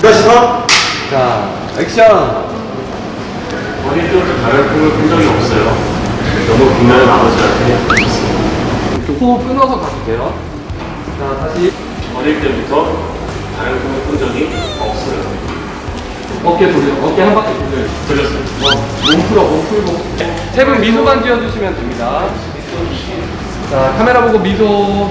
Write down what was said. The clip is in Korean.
그렇죠? 자, 액션! 본인 쪽으로 가려운 본 적이 없어요. 너무 분명히 나머지한테 그 호흡 끊어서 가도 돼요. 자, 다시. 어릴 때부터 다른 꿈을 꾼 적이 없어요. 어깨 돌려, 어깨 한 바퀴 돌려. 돌렸어요. 몸 풀어, 몸 풀고. 세 분 미소만 지어주시면 됩니다. 자, 카메라 보고 미소.